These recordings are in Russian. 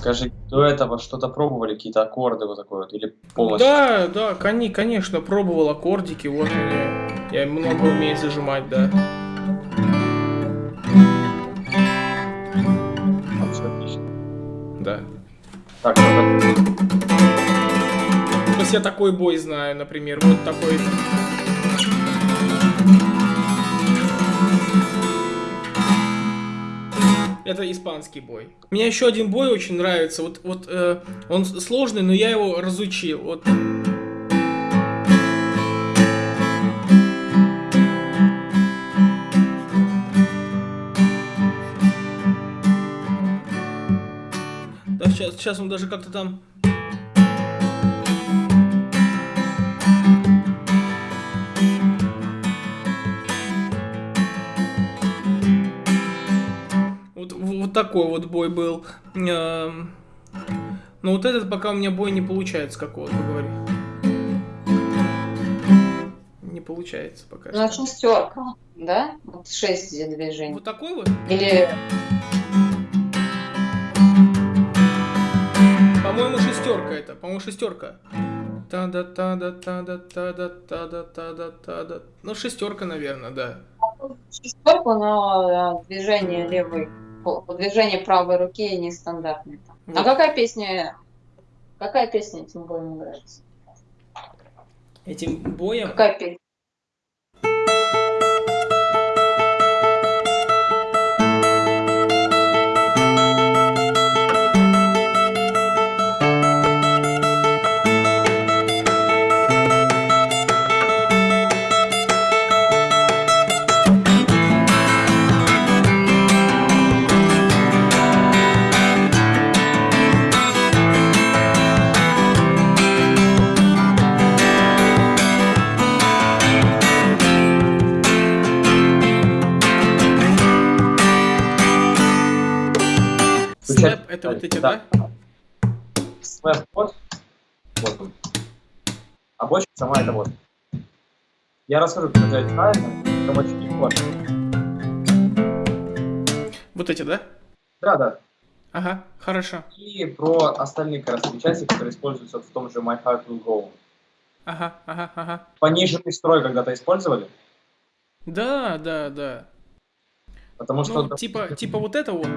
Скажи, до этого что-то пробовали, какие-то аккорды вот такое вот, или полностью? Да, да, кони, конечно, пробовал аккордики, вот меня. Я много умею зажимать, да. Отлично. Да. Так, ну, То есть я такой бой знаю, например, вот такой. Это испанский бой. Мне еще один бой очень нравится. Вот, вот э, он сложный, но я его разучил. Вот. Да, сейчас, сейчас он даже как-то там. Вот, такой вот бой был. Эм, Но вот этот пока у меня бой не получается, как вот вы говорите. Не получается пока. Ну, что. шестерка, да? Вот шесть движений. Вот такой вот? Или По-моему, шестерка это. По-моему, шестерка. та да та да та да та да та да та да та да Ну, шестерка, наверное, да. шестерка, но э, движение левой, движение правой руки нестандартное. там. А Вот. какая песня, какая песня этим боем нравится? Этим боем. Какая песня? Это вот эти, да? Слэп вот. Вот он. А бочка сама это вот. Я расскажу, как это правильно. Там очень легко. Вот эти, да? Да, да. Ага, хорошо. И про остальные как раз части, которые используются в том же My Heart Will Go. Ага, ага, ага. Пониженный строй когда-то использовали, Да, да, да. потому что... Ну, типа, типа вот это вот.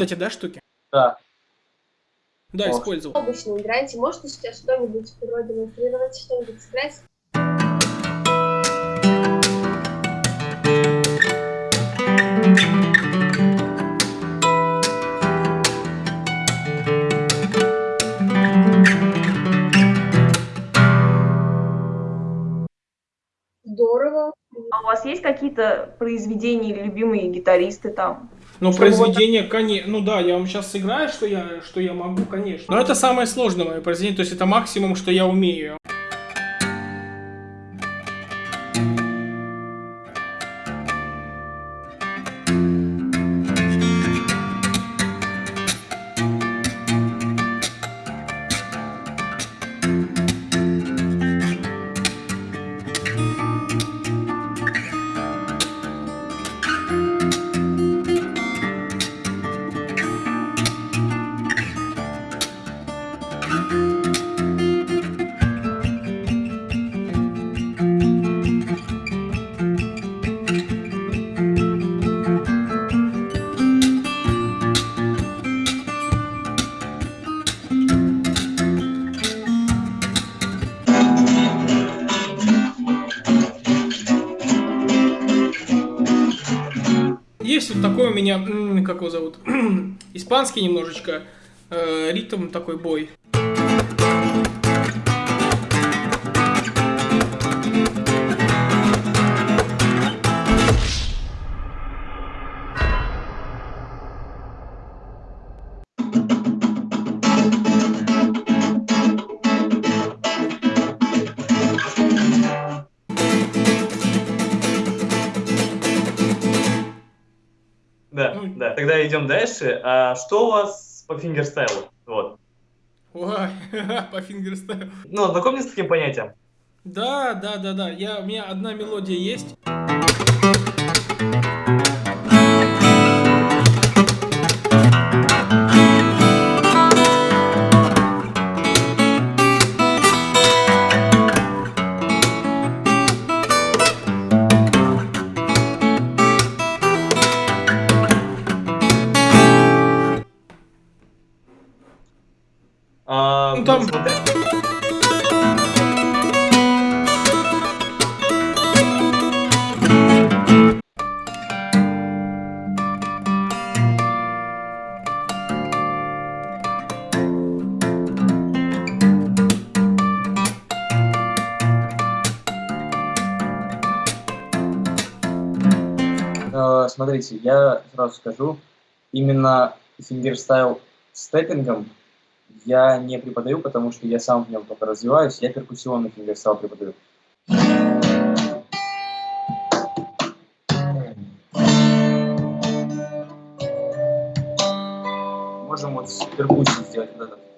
Вот эти, да, штуки? Да. Да, О. использовал. обычно играете. Можете сейчас что-нибудь продемонстрировать, что-нибудь сыграть? Здорово. А у вас есть какие-то произведения или любимые гитаристы там? Ну, Чтобы вот произведение, конечно. Ну да, я вам сейчас сыграю, что я, что я могу, конечно. Но это самое сложное мое произведение, то есть это максимум, что я умею. Как его зовут, испанский немножечко, э, ритм такой бой. Идем дальше. А что у вас по фингерстайлу? Вот. Ой, по фингерстайлу. Ну, знакомьтесь с таким понятием? Да, да, да, да. Я, у меня одна мелодия есть. Смотрите, я сразу скажу, именно фингерстайл с тэппингом я не преподаю, потому что я сам в нем только развиваюсь, я перкуссионный фингерстайл преподаю. Можем вот с сделать вот это.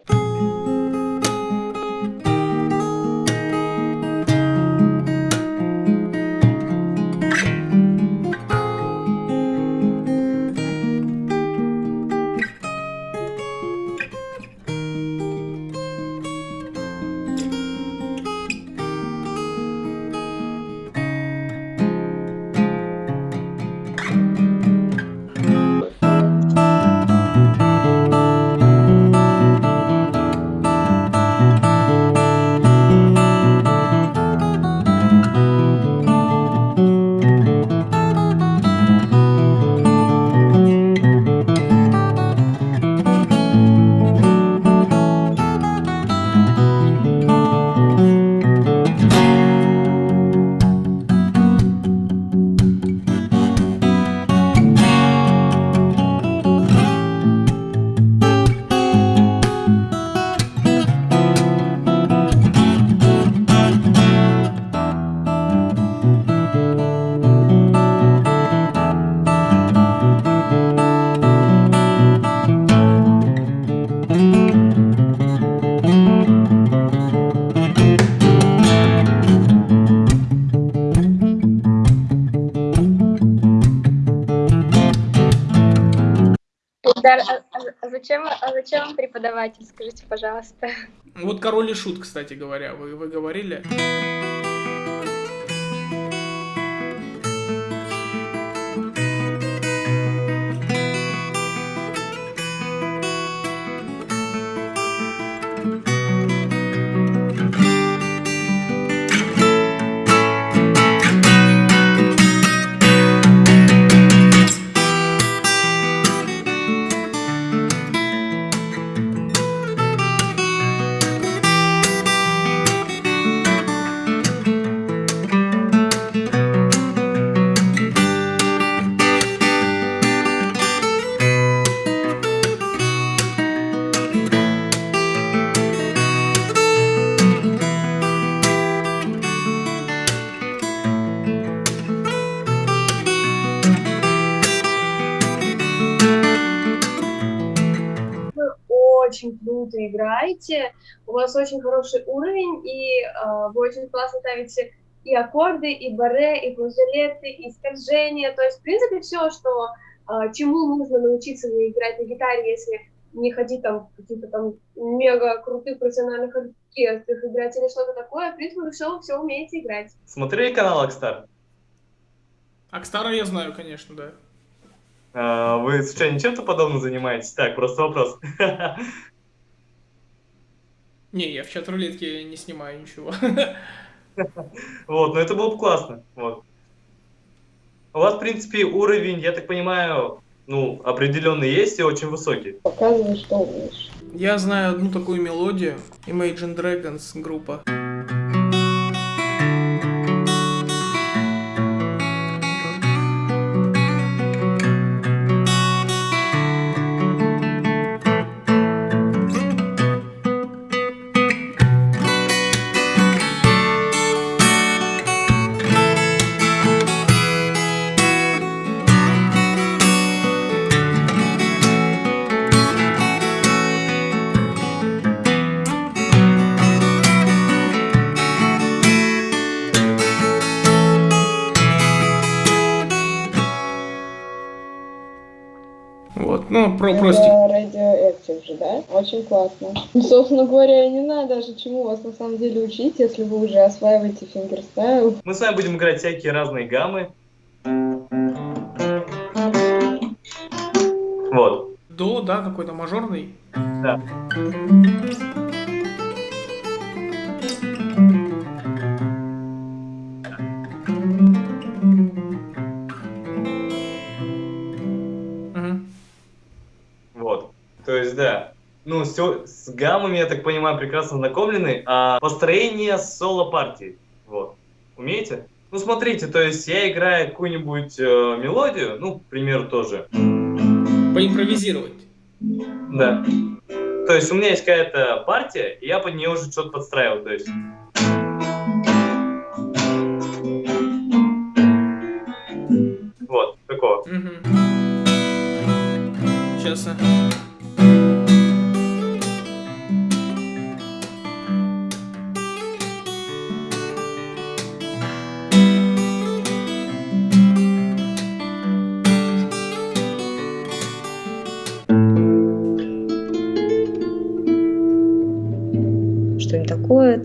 А, а- зачем, а зачем вам преподаватель, скажите, пожалуйста? Вот король и шут, кстати говоря, вы, вы говорили. Играете, у вас очень хороший уровень, и э, вы очень классно ставите и аккорды, и баре, и флажолеты, и скольжения. То есть, в принципе, все, что э, чему нужно научиться играть на гитаре, если не ходить там в каких-то там мега крутых профессиональных оркестрах, играть или что-то такое, в принципе, вы все, все умеете играть. Смотрели канал Акстар? Акстара я знаю, конечно, да. А, Вы случайно чем-то подобным занимаетесь? Так, просто вопрос. Не, я в чат рулетке не снимаю ничего. Вот, но это было бы классно. Вот. У вас, в принципе, уровень, я так понимаю, ну, определенный есть и очень высокий. Показывай, что умеешь. Я знаю одну такую мелодию. Imagine Dragons группа. классно. Ну, собственно говоря, не надо даже чему вас на самом деле учить, если вы уже осваиваете фингерстайл. Мы с вами будем играть всякие разные гаммы. Вот. До, да, какой-то мажорный. Да. То есть, да. Ну, всё- с гаммами, я так понимаю, прекрасно знакомлены, а построение соло-партии, вот. Умеете? Ну, смотрите, то есть я играю какую-нибудь э, мелодию, ну, к примеру, тоже, Поимпровизировать. да. То есть у меня есть какая-то партия, и я под нее уже что-то подстраивал, то есть... Вот, такого. Сейчас.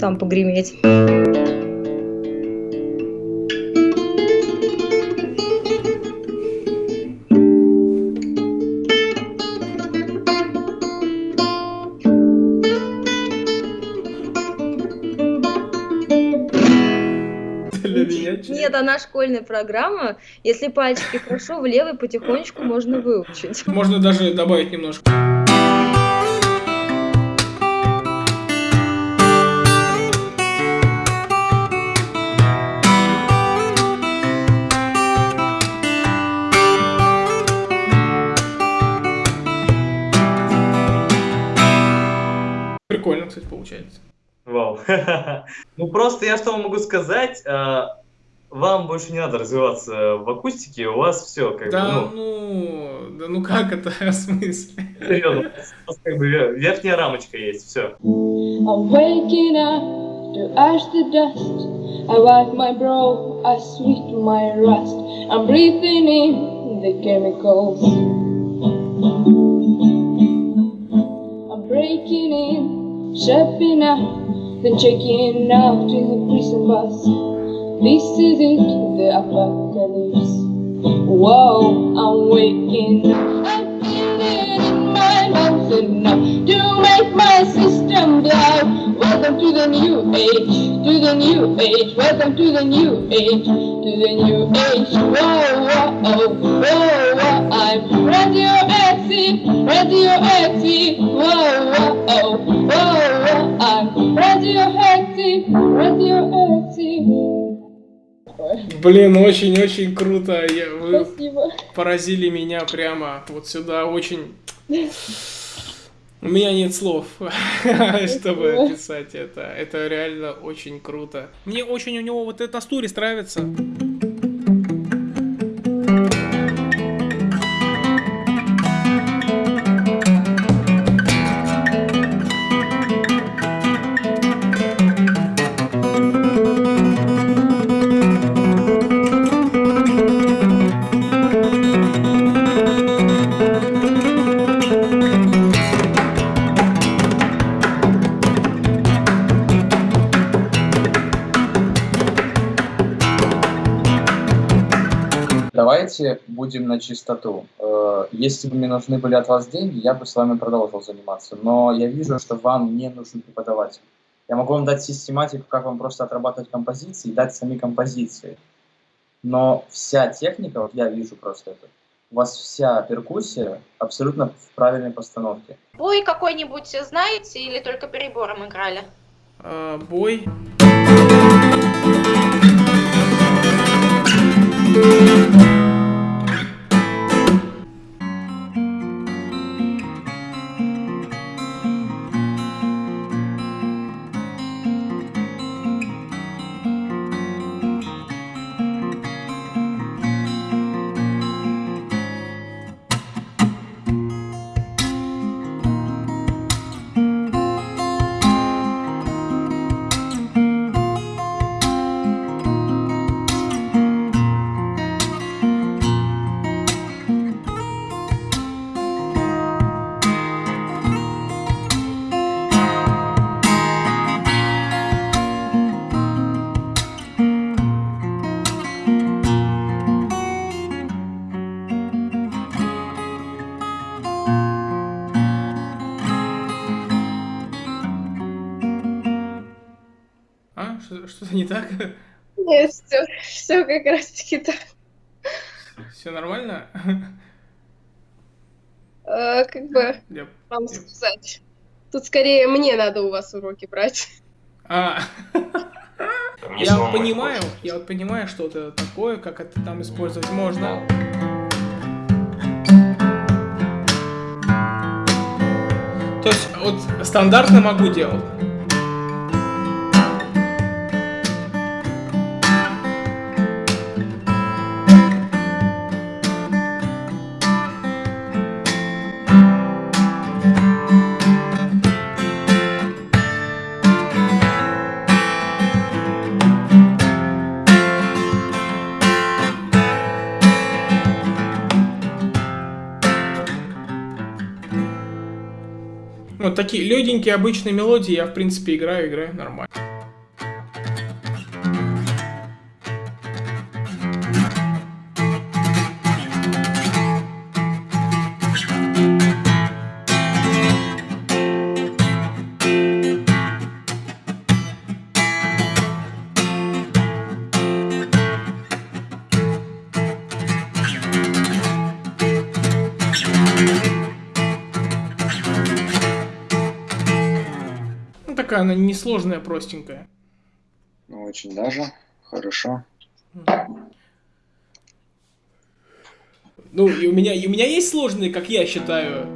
Там погреметь. Нет, она школьная программа. Если пальчики хорошо, в левый потихонечку можно выучить. Можно даже добавить немножко. Вау. Ну, просто я что вам могу сказать, а, вам больше не надо развиваться в акустике, у вас все как Да бы, ну, да ну как это, в смысле? ну, серьезно, у вас как бы ве- верхняя рамочка есть, все. I'm waking up to ash the dust. I wipe my brow, I sweep my rust. I'm breathing in the chemicals. I'm breaking in, stepping out, then checking out in the prison bus. This is it, the apocalypse. Whoa, I'm waking up. I'm feeling in my nose enough to make my system blow. Welcome to the new age, to the new age. Welcome to the new age, to the new age. Whoa, whoa, oh, whoa, whoa. I'm radioactive, radioactive. Whoa, whoa, oh, whoa, whoa. I'm radioactive, radioactive. Блин, очень-очень круто. Я- вы Спасибо. поразили меня прямо вот сюда. Очень... У меня нет слов, чтобы описать это. Это реально очень круто. Мне очень у него вот этот Астурис нравится. Давайте будем на чистоту. Э, Если бы мне нужны были от вас деньги, я бы с вами продолжил заниматься. Но я вижу, что вам не нужен преподаватель. Я могу вам дать систематику, как вам просто отрабатывать композиции, и дать сами композиции. Но вся техника, вот я вижу просто это, у вас вся перкуссия абсолютно в правильной постановке. Бой какой-нибудь знаете или только перебором играли? А, бой. Нормально? Э, как бы вам сказать. Тут скорее мне надо у вас уроки брать. А, я вот понимаю, я вот понимаю, что это такое, как это там использовать можно. То есть вот стандартно могу делать. Такие легенькие обычные мелодии я в принципе играю, играю нормально. Такая она несложная, простенькая. Ну, очень даже. Хорошо. Ну, и у меня, и у меня есть сложные, как я считаю.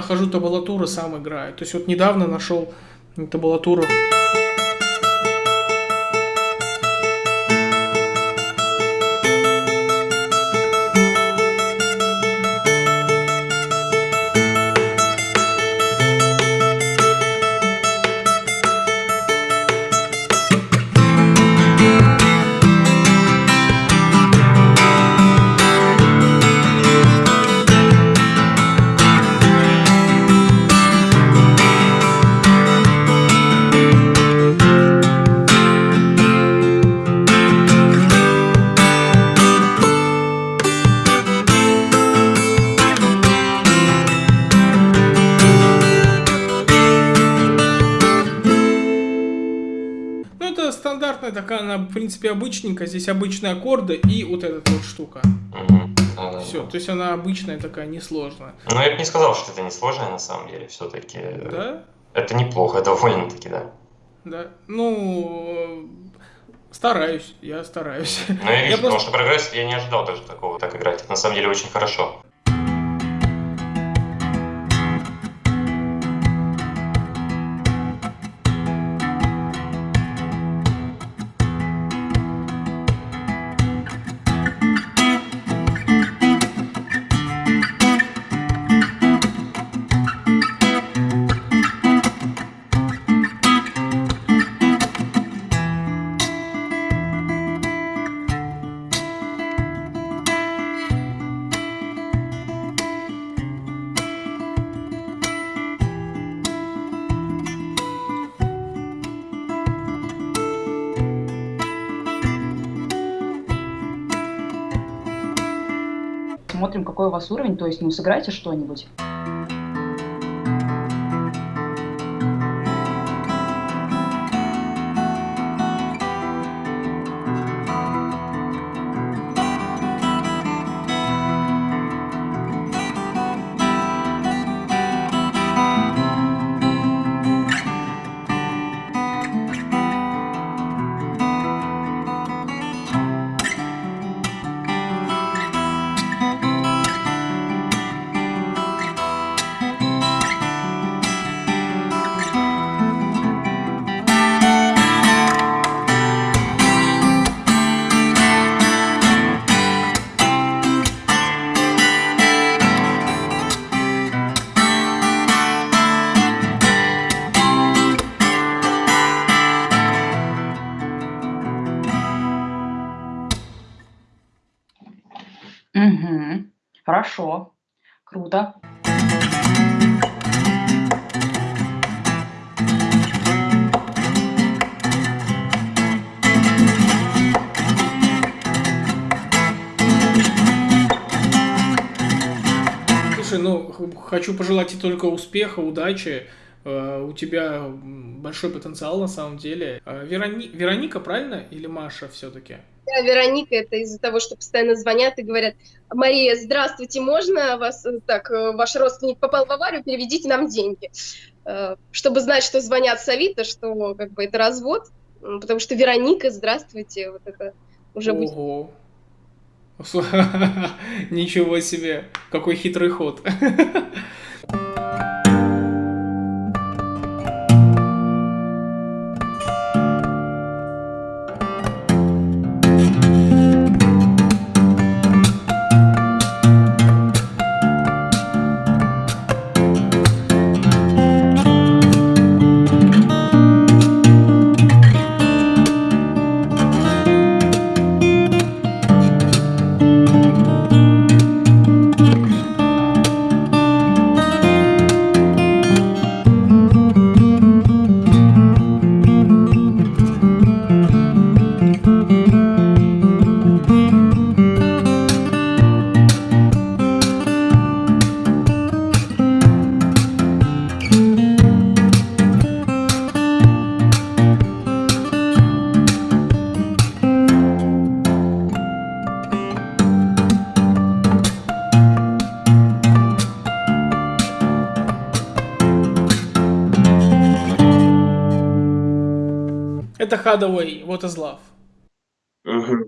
Нахожу табулатуру, сам играю. То есть вот недавно нашел табулатуру. Принципе обычненькая. Здесь обычные аккорды и вот эта вот штука. Мгм. Да, да, Все, да. то есть она обычная такая, несложная. Но я бы не сказал, что это несложно на самом деле. Все-таки Да? это неплохо, довольно-таки, да. Да. Ну, стараюсь, я стараюсь. Но я вижу, потому просто- что прогресс я не ожидал даже такого так играть. Это на самом деле очень хорошо. Смотрим, какой у вас уровень, то есть, ну, сыграйте что-нибудь. Хорошо. Круто. Слушай, ну, хочу пожелать тебе только успеха, удачи. Э, У тебя большой потенциал на самом деле. Э, Верони- Вероника, правильно? Или Маша все-таки? Да, Вероника, это из-за того, что постоянно звонят и говорят, Мария, здравствуйте, можно вас, э, так, э, ваш родственник попал в аварию, переведите нам деньги. Э, Чтобы знать, что звонят с Авито, что как бы это развод, потому что Вероника, здравствуйте, вот это уже будет. Ого. Ничего себе. Какой хитрый ход. Hadaway, What is Love. Мгм.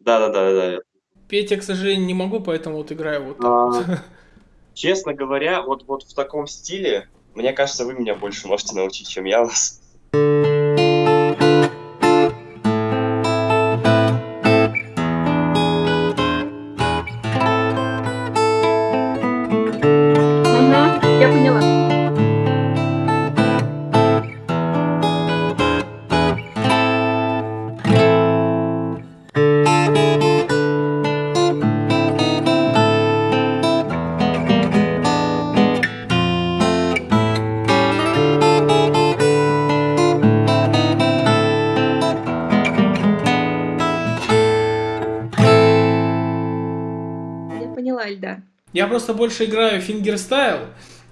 Да-да-да-да. Петь я, к сожалению, не могу, поэтому вот играю вот так. А, вот. Честно говоря, вот, вот в таком стиле, мне кажется, вы меня больше можете научить, чем я вас. Просто больше играю фингерстайл.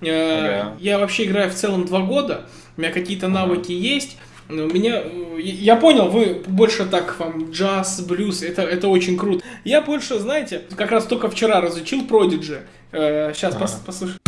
Э, Ага. Я вообще играю в целом два года. У меня какие-то навыки есть. У меня, э, я понял, вы больше так вам джаз, блюз, это, это очень круто. Я больше, знаете, как раз только вчера разучил Prodigy. Сейчас Ага. послушай. А,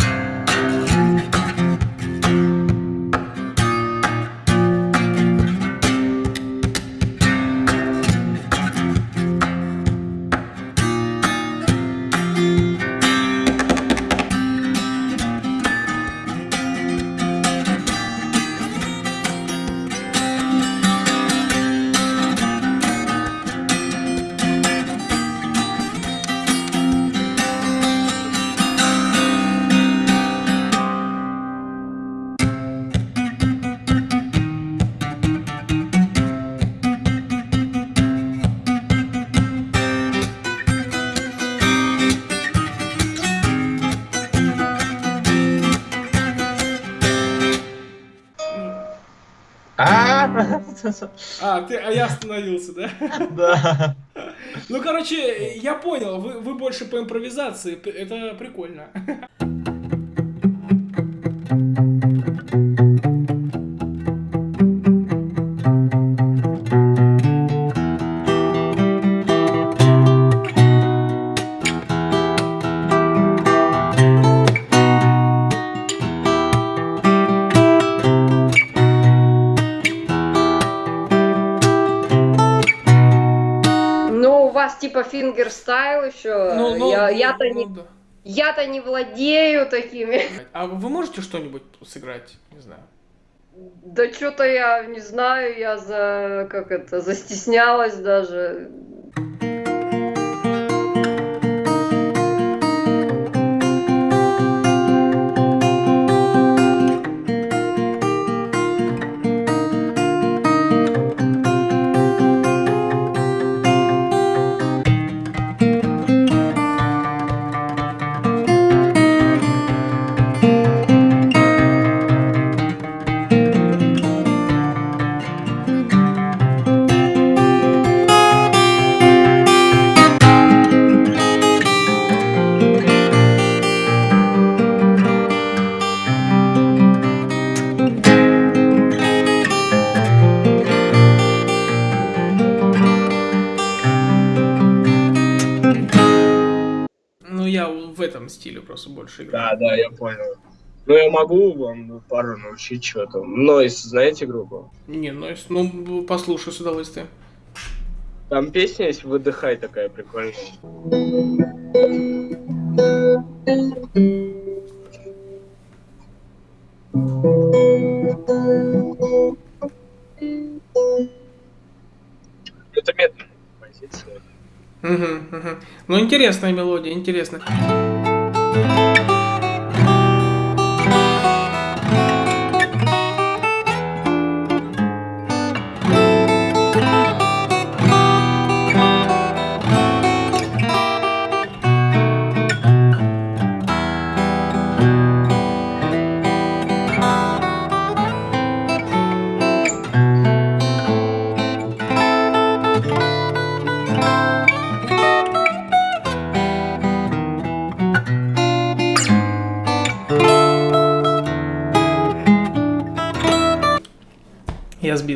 А, ты, а я остановился, да? Да. Ну, короче, я понял, вы, вы больше по импровизации, это прикольно. Типа фингерстайл еще. Ну, ну, я, ну, я-то ну не, да. я-то не владею такими. А вы можете что-нибудь сыграть? Не знаю. Да что-то я не знаю, я за как это застеснялась даже. Просто больше играю. Да, да, я понял. Ну, я могу вам пару научить что-то. Нойс, знаете группу? Не, если- ну, послушай с удовольствием. Там песня есть «Выдыхай» такая прикольная. Это медленная композиция. Мгм, мгм. Ну, интересная мелодия, интересно. Я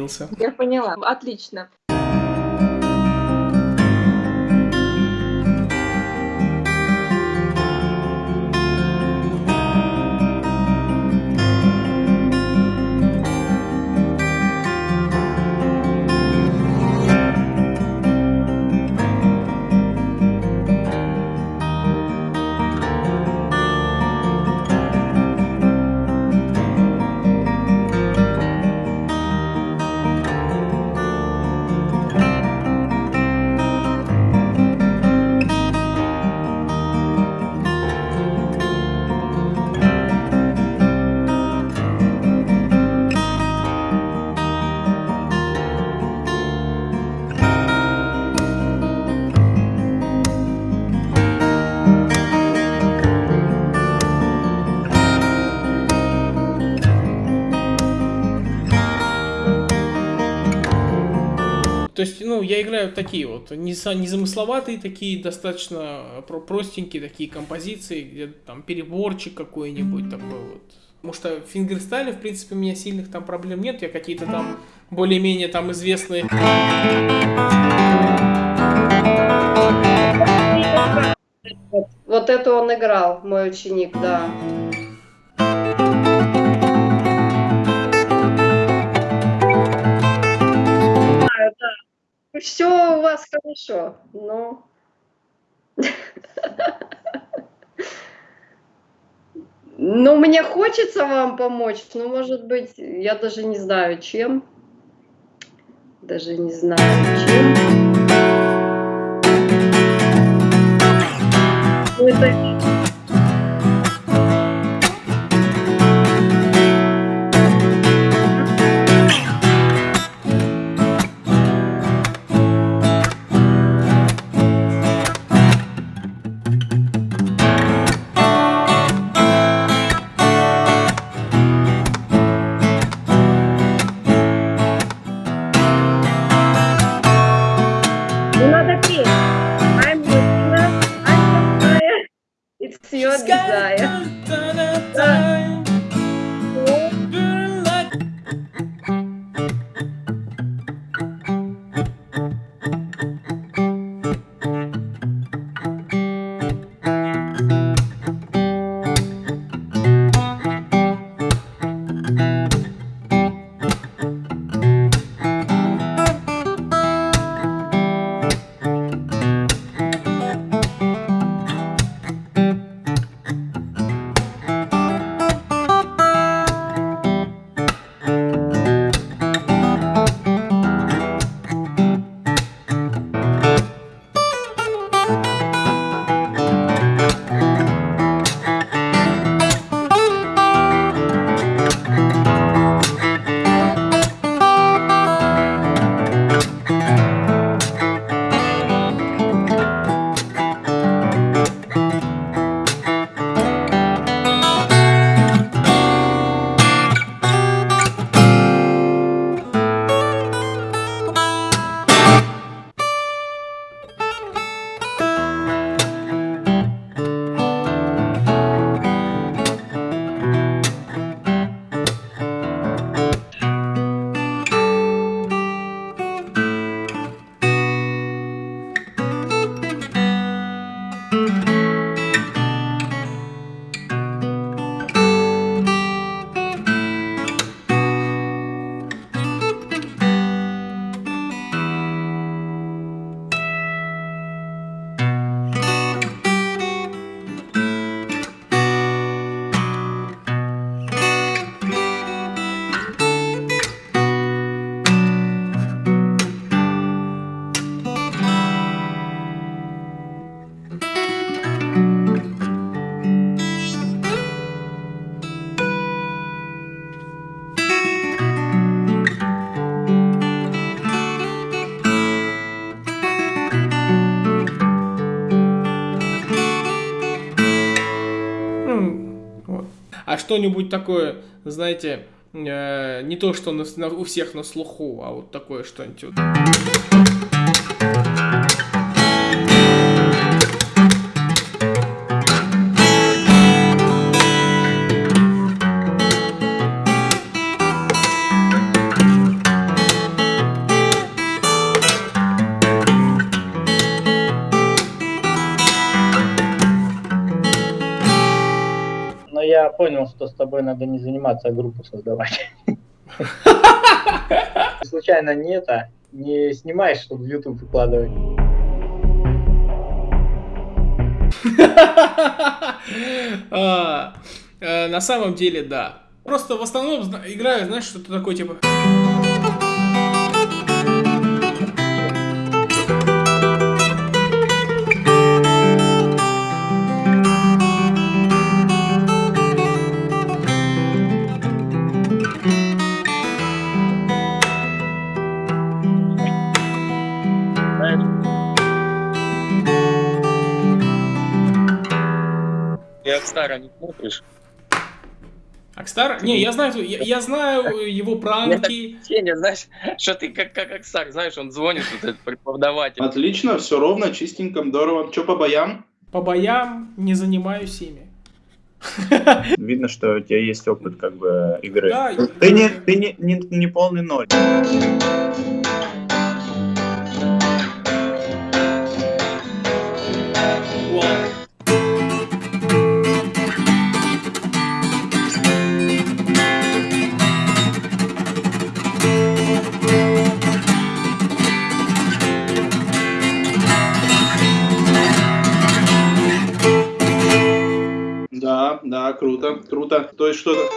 сбился. Я поняла. Отлично. То есть, ну, я играю такие вот, не за- незамысловатые такие, достаточно про- простенькие такие композиции, где там переборчик какой-нибудь такой вот. Потому что в фингерстайле, в принципе, у меня сильных там проблем нет, я какие-то там более-менее там известные... Вот, вот это он играл, мой ученик, да. Знаю, да. Все у вас хорошо, но... Ну, мне хочется вам помочь, но, может быть, я даже не знаю, чем. Даже не знаю, чем. Ну, это... что-нибудь такое, знаете, э, не то, что на- на- у всех на слуху, а вот такое что-нибудь. вот. Понял, что с тобой надо не заниматься, а группу создавать. Случайно не это, не снимаешь, чтобы в YouTube выкладывать. А, э, На самом деле, да. Просто в основном играю, знаешь, что-то такое, типа... Акстара не смотришь? Акстар? Не, я знаю, я, я знаю его пранки. Сеня, знаешь, что ты как, как Акстар, знаешь, он звонит, вот этот преподаватель. Отлично, все ровно, чистенько, здорово. Че по боям? По боям не занимаюсь ими. Видно, что у тебя есть опыт как бы игры. Да, Ты не, ты не, не, не полный ноль. Что-то...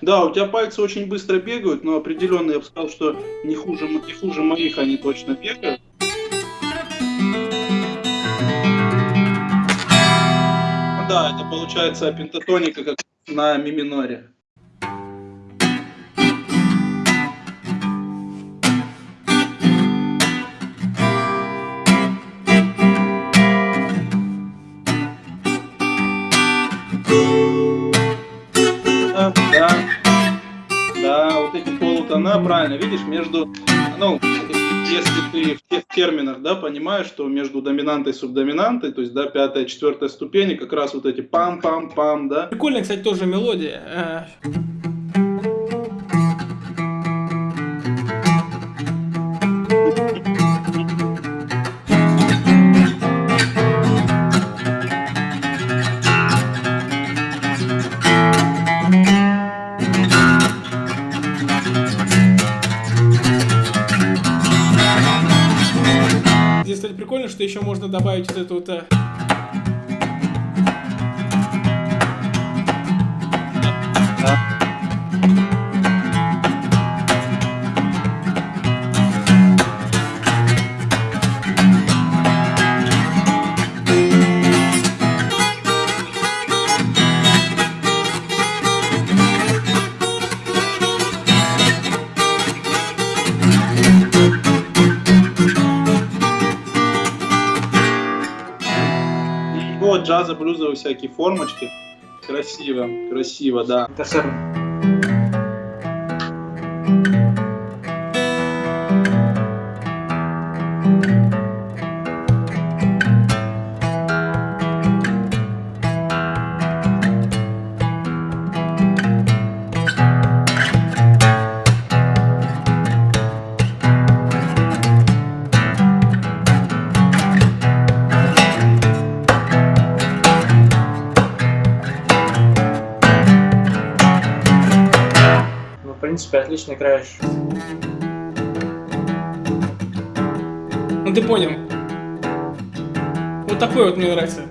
Да, у тебя пальцы очень быстро бегают, но определенно я бы сказал, что не хуже, не хуже моих они точно бегают. Да, это получается пентатоника как на ми миноре. Да, да, да, вот эти полутона, правильно, видишь, между, ну, если ты в тех терминах, да, понимаешь, что между доминантой и субдоминантой, то есть, да, пятая, четвертая ступени, как раз вот эти пам-пам-пам, да, Прикольная, кстати, тоже мелодия. Можно добавить вот эту вот... блюзовые всякие формочки. Красиво, красиво, да. Ну, принципе, отлично играешь. Ну ты понял. Вот такой вот мне нравится.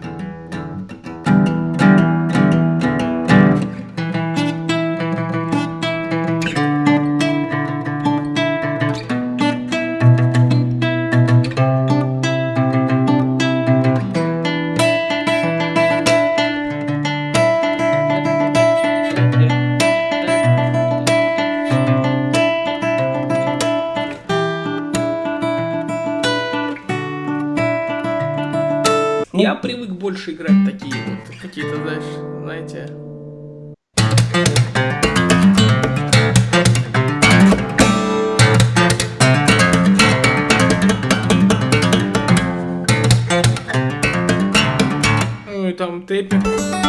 Больше играть такие вот, какие-то, знаешь, знаете... Ну и там тэппи.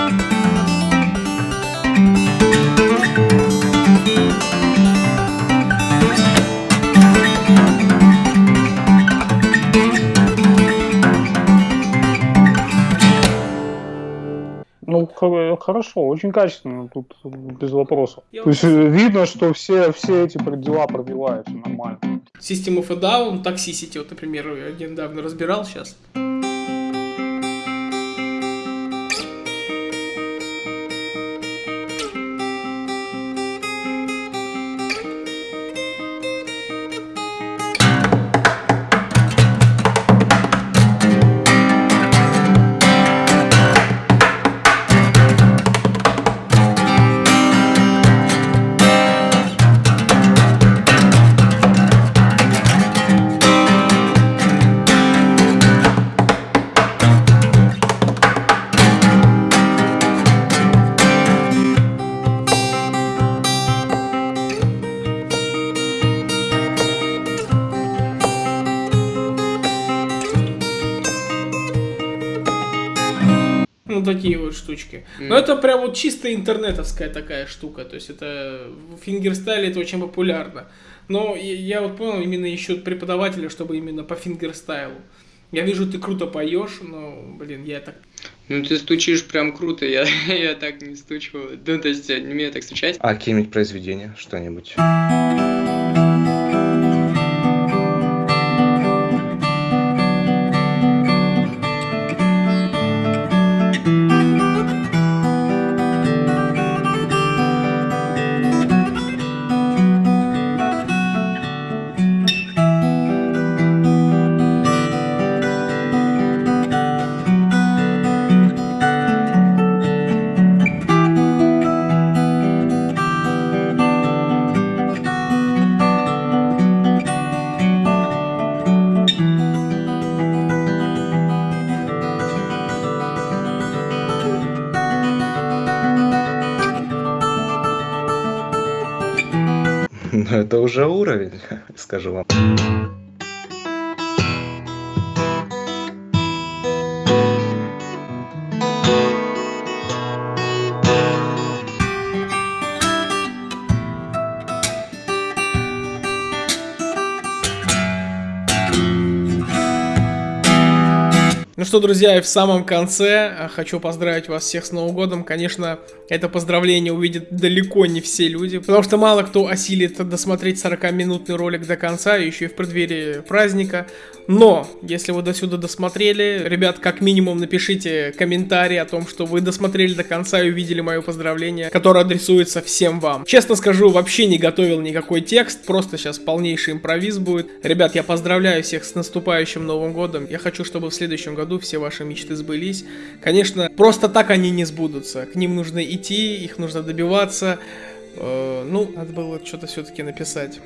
Хорошо, очень качественно, тут без вопросов. Я То есть видно, что все, все эти дела пробивают, все нормально. System of a Down, Toxicity, вот, например, я недавно разбирал сейчас. Ну, такие вот штучки. Но это прям вот чисто интернетовская такая штука. То есть это в фингерстайле это очень популярно. Но я, я вот понял, именно ищут преподавателя, чтобы именно по фингерстайлу. Я вижу, ты круто поешь, но, блин, я так... Ну ты стучишь прям круто, я, я так не стучу. Ну, то есть я не умею так стучать. А какие-нибудь произведения, что-нибудь? Уже уровень, скажу вам. Что, друзья, и в самом конце э, хочу поздравить вас всех с Новым годом. Конечно, это поздравление увидят далеко не все люди, потому что мало кто осилит досмотреть 40-минутный ролик до конца, еще и в преддверии праздника. Но, если вы до сюда досмотрели, ребят, как минимум напишите комментарий о том, что вы досмотрели до конца и увидели мое поздравление, которое адресуется всем вам. Честно скажу, вообще не готовил никакой текст, просто сейчас полнейший импровиз будет. Ребят, я поздравляю всех с наступающим Новым годом. Я хочу, чтобы в следующем году все ваши мечты сбылись. Конечно, просто так они не сбудутся. К ним нужно идти, их нужно добиваться. Э, ну, надо было что-то все-таки написать.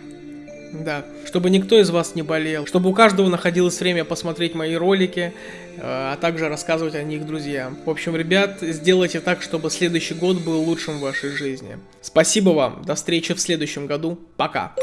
Да, чтобы никто из вас не болел, чтобы у каждого находилось время посмотреть мои ролики, э, а также рассказывать о них друзьям. В общем, ребят, сделайте так, чтобы следующий год был лучшим в вашей жизни. Спасибо вам, до встречи в следующем году, пока.